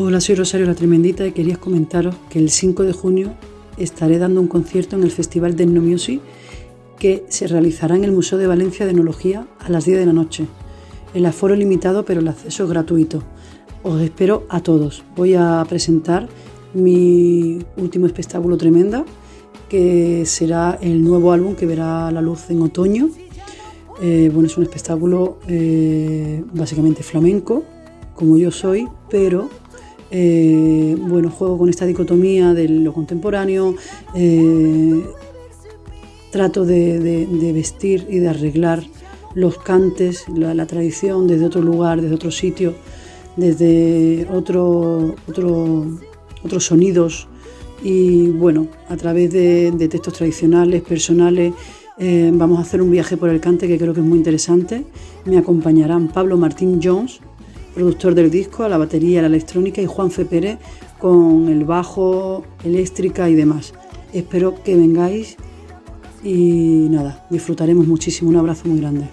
Hola, soy Rosario la Tremendita y quería comentaros que el 5 de junio estaré dando un concierto en el Festival de Music que se realizará en el Museo de Valencia de Enología a las 10 de la noche. El aforo es limitado pero el acceso es gratuito. Os espero a todos. Voy a presentar mi último espectáculo Tremenda, que será el nuevo álbum que verá la luz en otoño. Eh, bueno, es un espectáculo eh, básicamente flamenco, como yo soy, pero eh, bueno, juego con esta dicotomía de lo contemporáneo, eh, trato de, vestir y de arreglar los cantes, la, tradición desde otro lugar, desde otro sitio, desde otro, otros sonidos y bueno, a través de, textos tradicionales, personales, eh, vamos a hacer un viaje por el cante que creo que es muy interesante. Me acompañarán Pablo Martín Jones, productor del disco, a la batería, la electrónica y Juan Fe Pérez con el bajo, eléctrica y demás. Espero que vengáis y nada, disfrutaremos muchísimo. Un abrazo muy grande.